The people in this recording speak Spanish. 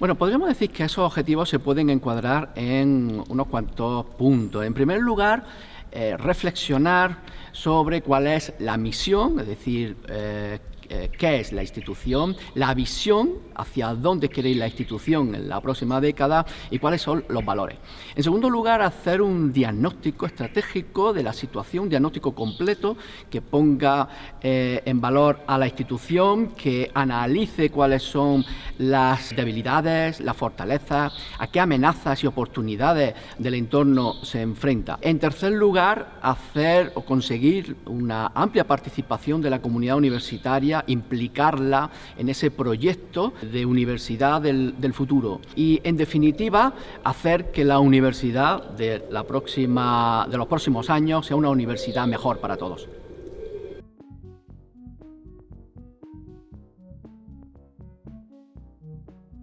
Bueno, podríamos decir que esos objetivos se pueden encuadrar en unos cuantos puntos. En primer lugar, eh, reflexionar sobre cuál es la misión, es decir, eh, eh, qué es la institución, la visión hacia dónde quiere ir la institución en la próxima década y cuáles son los valores. En segundo lugar, hacer un diagnóstico estratégico de la situación, un diagnóstico completo que ponga eh, en valor a la institución, que analice cuáles son las debilidades, las fortalezas, a qué amenazas y oportunidades del entorno se enfrenta. En tercer lugar, hacer o conseguir una amplia participación de la comunidad universitaria implicarla en ese proyecto de universidad del, futuro y, en definitiva, hacer que la universidad de, la próxima, de los próximos años sea una universidad mejor para todos.